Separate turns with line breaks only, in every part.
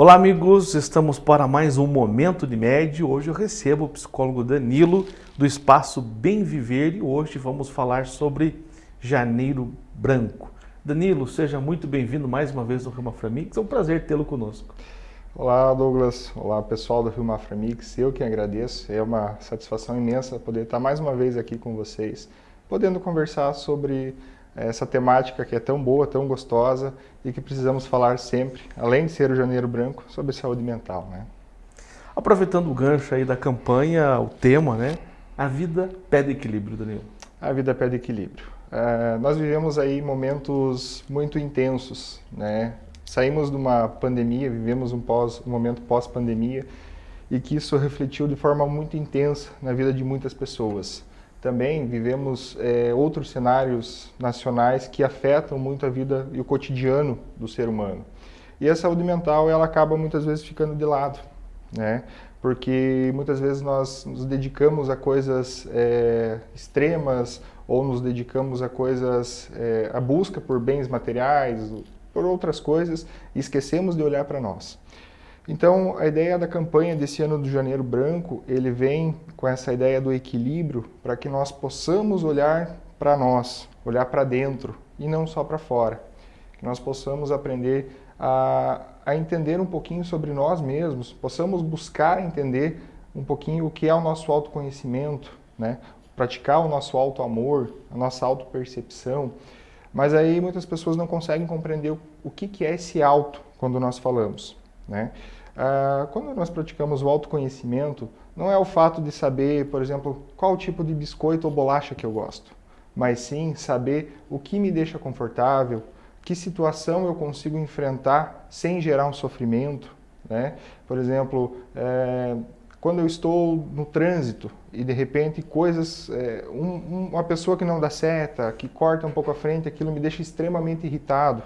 Olá amigos, estamos para mais um Momento de Médio. Hoje eu recebo o psicólogo Danilo do Espaço Bem Viver e hoje vamos falar sobre Janeiro Branco. Danilo, seja muito bem-vindo mais uma vez Rio Maframix, é um prazer tê-lo conosco.
Olá Douglas, olá pessoal do Rio Maframix, eu que agradeço, é uma satisfação imensa poder estar mais uma vez aqui com vocês, podendo conversar sobre essa temática que é tão boa, tão gostosa e que precisamos falar sempre, além de ser o Janeiro Branco, sobre saúde mental. Né?
Aproveitando o gancho aí da campanha, o tema, né? A vida pede equilíbrio, Danilo.
A vida pede equilíbrio. Uh, nós vivemos aí momentos muito intensos, né? Saímos de uma pandemia, vivemos um, pós, um momento pós-pandemia e que isso refletiu de forma muito intensa na vida de muitas pessoas. Também vivemos é, outros cenários nacionais que afetam muito a vida e o cotidiano do ser humano. E a saúde mental ela acaba muitas vezes ficando de lado, né? Porque muitas vezes nós nos dedicamos a coisas é, extremas ou nos dedicamos a coisas, é, a busca por bens materiais, por outras coisas e esquecemos de olhar para nós. Então, a ideia da campanha desse ano do Janeiro Branco, ele vem com essa ideia do equilíbrio para que nós possamos olhar para nós, olhar para dentro e não só para fora. Que nós possamos aprender a, a entender um pouquinho sobre nós mesmos, possamos buscar entender um pouquinho o que é o nosso autoconhecimento, né? praticar o nosso auto-amor, a nossa auto-percepção. Mas aí muitas pessoas não conseguem compreender o, que, que é esse auto quando nós falamos. Né? Ah, quando nós praticamos o autoconhecimento, não é o fato de saber, por exemplo, qual tipo de biscoito ou bolacha que eu gosto, mas sim saber o que me deixa confortável, que situação eu consigo enfrentar sem gerar um sofrimento. Né? Por exemplo, é, quando eu estou no trânsito e de repente coisas, é, um, uma pessoa que não dá seta, que corta um pouco a frente, aquilo me deixa extremamente irritado.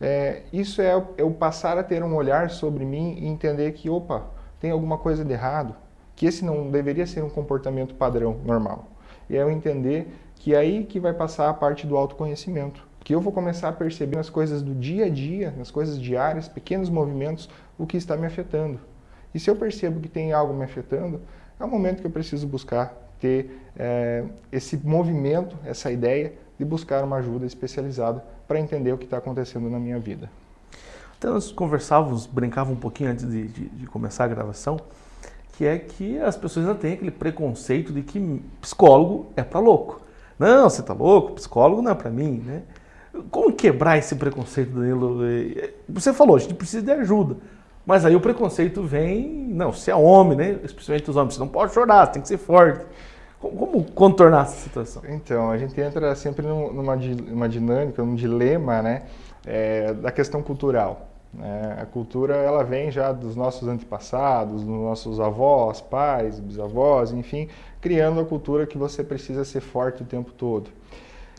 É, isso é, é o passar a ter um olhar sobre mim e entender que, opa, tem alguma coisa de errado, que esse não deveria ser um comportamento padrão, normal. E é eu entender que é aí que vai passar a parte do autoconhecimento, que eu vou começar a perceber nas coisas do dia a dia, nas coisas diárias, pequenos movimentos, o que está me afetando. E se eu percebo que tem algo me afetando, é o momento que eu preciso buscar ter é, esse movimento, essa ideia de buscar uma ajuda especializada para entender o que está acontecendo na minha vida.
Então nós conversávamos, brincávamos um pouquinho antes de, de, de, começar a gravação, que é que as pessoas ainda têm aquele preconceito de que psicólogo é para louco. Não, você está louco, psicólogo não é para mim, né? Como quebrar esse preconceito, Danilo? Você falou, a gente precisa de ajuda. Mas aí o preconceito vem, não, você é homem, né? Especialmente os homens, você não pode chorar, você tem que ser forte. Como contornar essa situação?
Então, a gente entra sempre numa uma dinâmica, num dilema né, é, da questão cultural. Né? A cultura ela vem já dos nossos antepassados, dos nossos avós, pais, bisavós, enfim, criando a cultura que você precisa ser forte o tempo todo.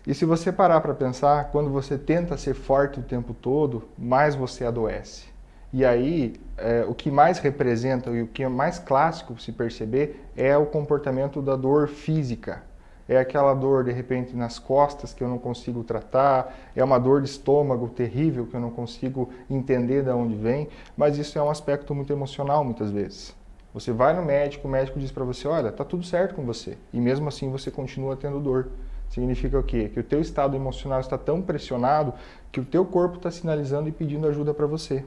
E se você parar para pensar, quando você tenta ser forte o tempo todo, mais você adoece. E aí, é, o que mais representa e o que é mais clássico se perceber é o comportamento da dor física. É aquela dor, de repente, nas costas que eu não consigo tratar, é uma dor de estômago terrível que eu não consigo entender de onde vem, mas isso é um aspecto muito emocional muitas vezes. Você vai no médico, o médico diz para você, olha, tá tudo certo com você, e mesmo assim você continua tendo dor. Significa o quê? Que o teu estado emocional está tão pressionado que o teu corpo está sinalizando e pedindo ajuda para você.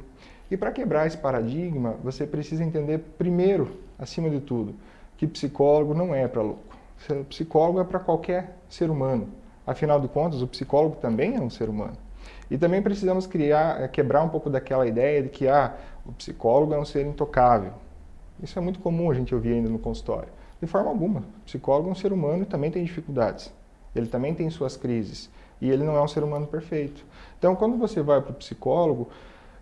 E para quebrar esse paradigma, você precisa entender primeiro, acima de tudo, que psicólogo não é para louco. Psicólogo é para qualquer ser humano. Afinal de contas, o psicólogo também é um ser humano. E também precisamos criar, eh, quebrar um pouco daquela ideia de que ah, o psicólogo é um ser intocável. Isso é muito comum a gente ouvir ainda no consultório. De forma alguma. O psicólogo é um ser humano e também tem dificuldades. Ele também tem suas crises. E ele não é um ser humano perfeito. Então, quando você vai para o psicólogo,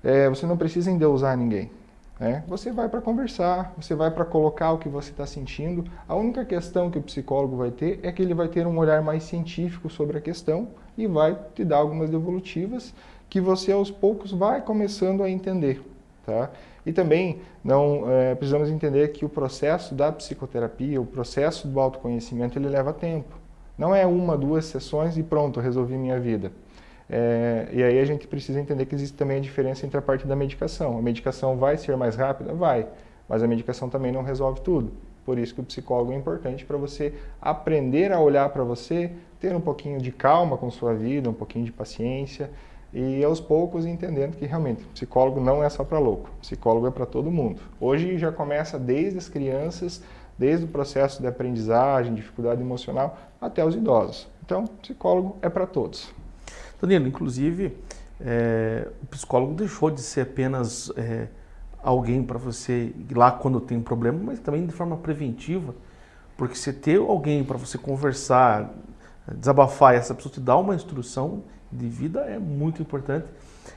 é, você não precisa endeusar ninguém. Né? Você vai para conversar, você vai para colocar o que você está sentindo. A única questão que o psicólogo vai ter é que ele vai ter um olhar mais científico sobre a questão e vai te dar algumas devolutivas que você aos poucos vai começando a entender. Tá? E também não é, precisamos entender que o processo da psicoterapia, o processo do autoconhecimento, ele leva tempo. Não é uma, duas sessões e pronto, resolvi minha vida É, e aí a gente precisa entender que existe também a diferença entre a parte da medicação. A medicação vai ser mais rápida? Vai, mas a medicação também não resolve tudo. Por isso que o psicólogo é importante para você aprender a olhar para você, ter um pouquinho de calma com sua vida, um pouquinho de paciência e aos poucos entendendo que realmente psicólogo não é só para louco, psicólogo é para todo mundo. Hoje já começa desde as crianças, desde o processo de aprendizagem, dificuldade emocional, até os idosos. Então, psicólogo é para todos.
Danilo, inclusive, é, o psicólogo deixou de ser apenas é, alguém para você ir lá quando tem um problema, mas também de forma preventiva, porque você ter alguém para você conversar, desabafar, e essa pessoa te dá uma instrução de vida é muito importante.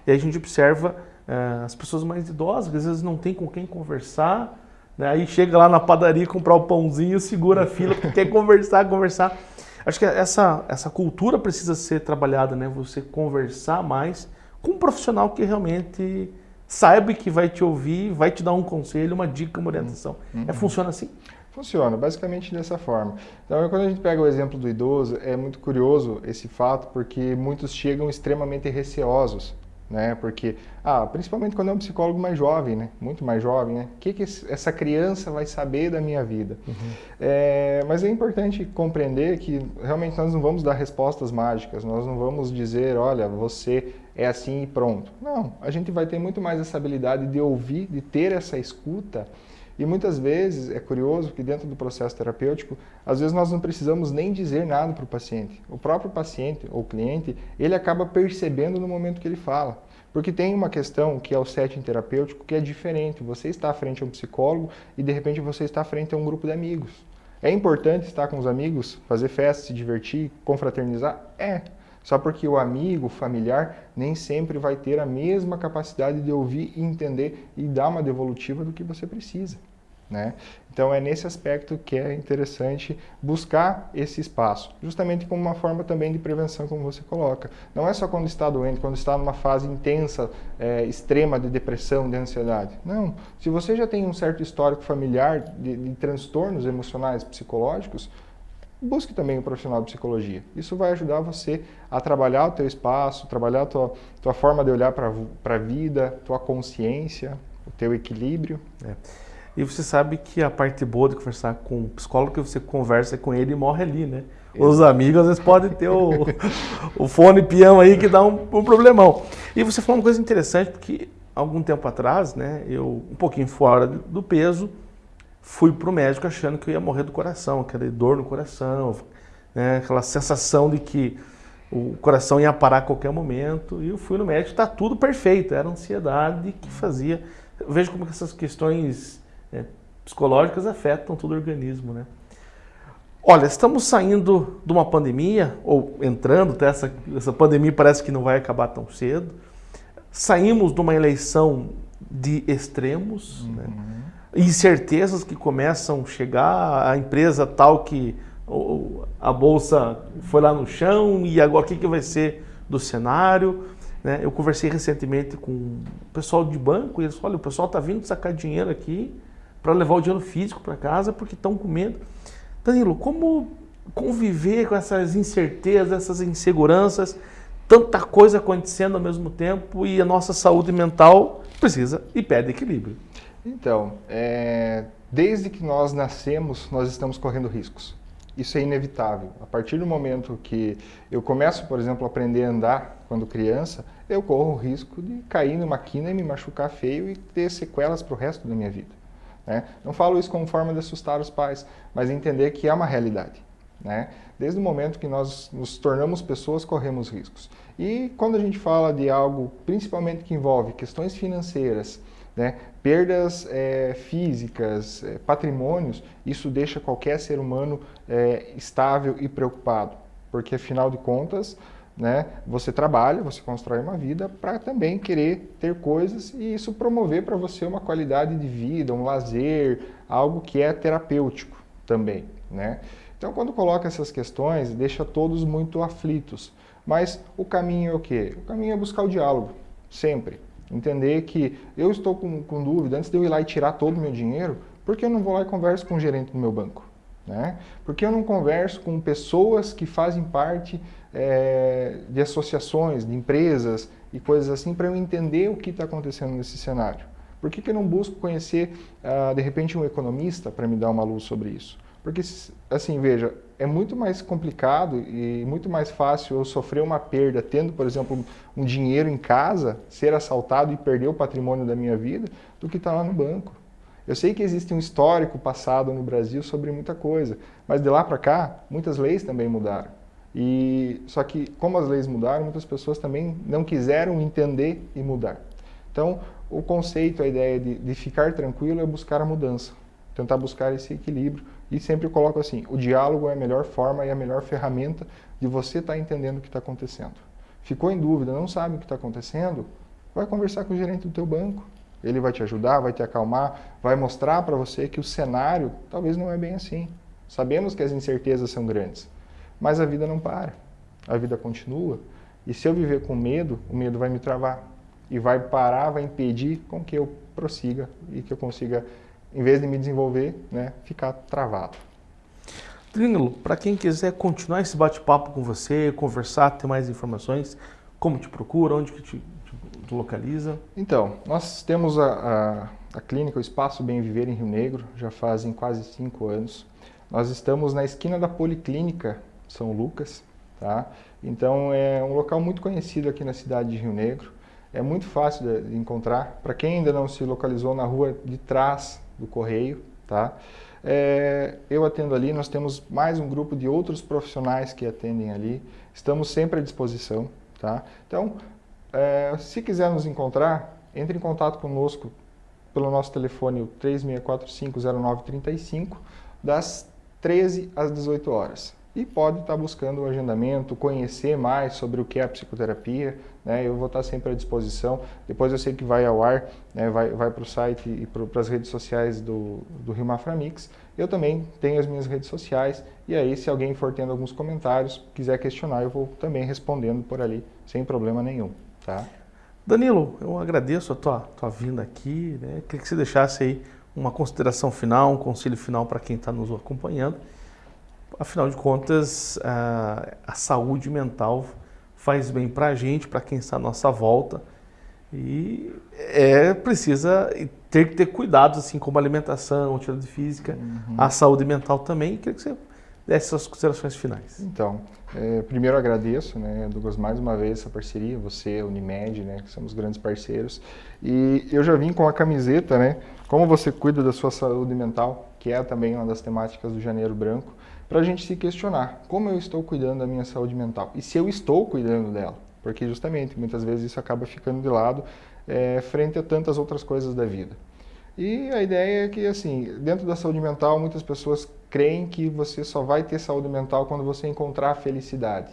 E aí a gente observa é, as pessoas mais idosas, que às vezes não tem com quem conversar, né? aí chega lá na padaria comprar o pãozinho, segura a fila, porque quer conversar, conversar. Acho que essa, essa cultura precisa ser trabalhada, né? Você conversar mais com um profissional que realmente saiba que vai te ouvir, vai te dar um conselho, uma dica, uma orientação. Uhum. É, funciona assim?
Funciona, basicamente dessa forma. Então, quando a gente pega o exemplo do idoso, é muito curioso esse fato, porque muitos chegam extremamente receosos né? Porque, ah, principalmente quando é um psicólogo mais jovem, né? Muito mais jovem, né? O que, que essa criança vai saber da minha vida? Uhum. É, mas é importante compreender que realmente nós não vamos dar respostas mágicas, nós não vamos dizer, olha, você é assim e pronto. Não, a gente vai ter muito mais essa habilidade de ouvir, de ter essa escuta. E muitas vezes é curioso que dentro do processo terapêutico, às vezes nós não precisamos nem dizer nada para o paciente. O próprio paciente ou cliente, ele acaba percebendo no momento que ele fala. Porque tem uma questão que é o setting terapêutico que é diferente. Você está à frente a um psicólogo e de repente você está à frente a um grupo de amigos. É importante estar com os amigos, fazer festa, se divertir, confraternizar? É. Só porque o amigo, o familiar, nem sempre vai ter a mesma capacidade de ouvir, entender e dar uma devolutiva do que você precisa. Né? Então é nesse aspecto que é interessante buscar esse espaço, justamente como uma forma também de prevenção, como você coloca. Não é só quando está doente, quando está numa fase intensa, é, extrema de depressão, de ansiedade. Não. Se você já tem um certo histórico familiar de, de transtornos emocionais, psicológicos, busque também um profissional de psicologia. Isso vai ajudar você a trabalhar o teu espaço, trabalhar a tua, tua forma de olhar para a vida, tua consciência, o teu equilíbrio.
É. E você sabe que a parte boa de conversar com um psicólogo é que você conversa com ele e morre ali, né? Os amigos às vezes podem ter o, o fone peão aí que dá um, um, problemão. E você falou uma coisa interessante, porque algum tempo atrás, né, eu um pouquinho fora do peso, fui para o médico achando que eu ia morrer do coração, aquela dor no coração, né, aquela sensação de que o coração ia parar a qualquer momento. E eu fui no médico, está tudo perfeito, era ansiedade que fazia. Veja como essas questões é, psicológicas afetam todo o organismo, né? Olha, estamos saindo de uma pandemia, ou entrando, tá? essa, essa pandemia parece que não vai acabar tão cedo. Saímos de uma eleição de extremos, né? uhum. né? Incertezas que começam a chegar, a empresa tal que a bolsa foi lá no chão e agora o que, que vai ser do cenário. Né? Eu conversei recentemente com o pessoal de banco e eles falaram, olha, o pessoal está vindo sacar dinheiro aqui para levar o dinheiro físico para casa porque estão com medo. Danilo, como conviver com essas incertezas, essas inseguranças, tanta coisa acontecendo ao mesmo tempo e a nossa saúde mental precisa e pede equilíbrio?
Então, é, desde que nós nascemos, nós estamos correndo riscos. Isso é inevitável. A partir do momento que eu começo, por exemplo, a aprender a andar quando criança, eu corro o risco de cair numa quina e me machucar feio e ter sequelas para o resto da minha vida. Né? Não falo isso como forma de assustar os pais, mas entender que é uma realidade. Né? Desde o momento que nós nos tornamos pessoas, corremos riscos. E quando a gente fala de algo, principalmente que envolve questões financeiras, né? perdas é, físicas, é, patrimônios, isso deixa qualquer ser humano é, estável e preocupado, porque afinal de contas né? Você trabalha, você constrói uma vida para também querer ter coisas e isso promover para você uma qualidade de vida, um lazer, algo que é terapêutico também, né? Então, quando coloca essas questões, deixa todos muito aflitos. Mas o caminho é o quê? O caminho é buscar o diálogo, sempre. Entender que eu estou com, com dúvida, antes de eu ir lá e tirar todo o meu dinheiro, por que eu não vou lá e converso com o gerente do meu banco? Né? Por que eu não converso com pessoas que fazem parte é, de associações, de empresas e coisas assim, para eu entender o que está acontecendo nesse cenário. Por que, que eu não busco conhecer, uh, de repente, um economista para me dar uma luz sobre isso? Porque, assim, veja, é muito mais complicado e muito mais fácil eu sofrer uma perda tendo, por exemplo, um dinheiro em casa, ser assaltado e perder o patrimônio da minha vida, do que estar tá lá no banco. Eu sei que existe um histórico passado no Brasil sobre muita coisa, mas de lá para cá, muitas leis também mudaram. E só que como as leis mudaram, muitas pessoas também não quiseram entender e mudar. Então, o conceito, a ideia de, de ficar tranquilo é buscar a mudança, tentar buscar esse equilíbrio e sempre coloco assim, o diálogo é a melhor forma e a melhor ferramenta de você estar tá entendendo o que está acontecendo. Ficou em dúvida, não sabe o que está acontecendo? Vai conversar com o gerente do teu banco. Ele vai te ajudar, vai te acalmar, vai mostrar para você que o cenário talvez não é bem assim. Sabemos que as incertezas são grandes, mas a vida não para. A vida continua. E se eu viver com medo, o medo vai me travar. E vai parar, vai impedir com que eu prossiga e que eu consiga em vez de me desenvolver, né, ficar travado.
Danilo, para quem quiser continuar esse bate-papo com você, conversar, ter mais informações, como te procura, onde que te, te localiza?
Então, nós temos a, a, a, clínica, o Espaço Bem Viver em Rio Negro, já fazem quase cinco anos. Nós estamos na esquina da Policlínica São Lucas, tá? Então é um local muito conhecido aqui na cidade de Rio Negro. É muito fácil de encontrar. Para quem ainda não se localizou na rua de trás do correio, tá? É, eu atendo ali, nós temos mais um grupo de outros profissionais que atendem ali, estamos sempre à disposição, tá? Então, é, se quiser nos encontrar, entre em contato conosco pelo nosso telefone 36450935, das 13 às 18 horas e pode estar buscando o agendamento, conhecer mais sobre o que é a psicoterapia, né? eu vou estar sempre à disposição. Depois eu sei que vai ao ar, né? vai, vai para o site e para as redes sociais do, do Rio Maframix. Eu também tenho as minhas redes sociais e aí se alguém for tendo alguns comentários, quiser questionar, eu vou também respondendo por ali, sem problema nenhum. Tá?
Danilo, eu agradeço a tua, tua vinda aqui, né? queria que você deixasse aí uma consideração final, um conselho final para quem está nos acompanhando Afinal de contas, a, a saúde mental faz bem para a gente, para quem está à nossa volta. E é precisa ter que ter cuidados, assim como a alimentação, atividade física, uhum. a saúde mental também. Queria que você desse suas considerações finais.
Então, é, primeiro agradeço, né, Douglas, mais uma vez essa parceria, você, Unimed, né, que somos grandes parceiros. E eu já vim com a camiseta, né, como você cuida da sua saúde mental, que é também uma das temáticas do Janeiro Branco para a gente se questionar como eu estou cuidando da minha saúde mental e se eu estou cuidando dela, porque justamente muitas vezes isso acaba ficando de lado é, frente a tantas outras coisas da vida. E a ideia é que, assim, dentro da saúde mental, muitas pessoas creem que você só vai ter saúde mental quando você encontrar a felicidade.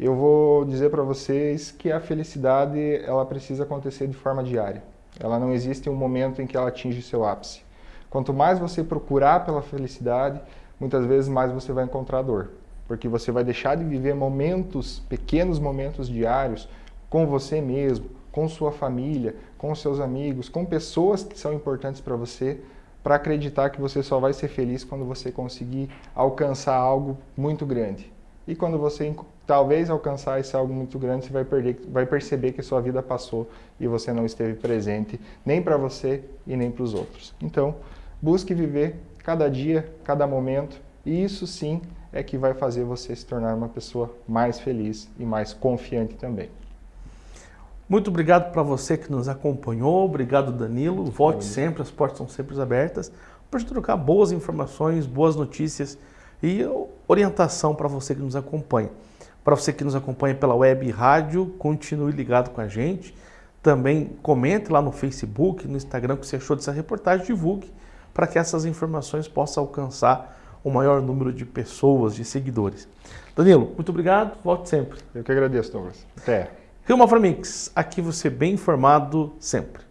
Eu vou dizer para vocês que a felicidade ela precisa acontecer de forma diária. Ela não existe um momento em que ela atinge seu ápice. Quanto mais você procurar pela felicidade, muitas vezes mais você vai encontrar dor. Porque você vai deixar de viver momentos, pequenos momentos diários, com você mesmo, com sua família, com seus amigos, com pessoas que são importantes para você, para acreditar que você só vai ser feliz quando você conseguir alcançar algo muito grande. E quando você talvez alcançar esse algo muito grande, você vai, perder, vai perceber que sua vida passou e você não esteve presente nem para você e nem para os outros. Então, busque viver cada dia, cada momento, e isso sim é que vai fazer você se tornar uma pessoa mais feliz e mais confiante também.
Muito obrigado para você que nos acompanhou, obrigado Danilo, volte sempre, as portas são sempre abertas para gente trocar boas informações, boas notícias e orientação para você que nos acompanha. Para você que nos acompanha pela web e rádio, continue ligado com a gente. Também comente lá no Facebook, no Instagram o que você achou dessa reportagem, divulgue para que essas informações possam alcançar o maior número de pessoas, de seguidores. Danilo, muito obrigado, volte sempre.
Eu que agradeço, Douglas. Até.
Rio Maframix, aqui você bem informado sempre.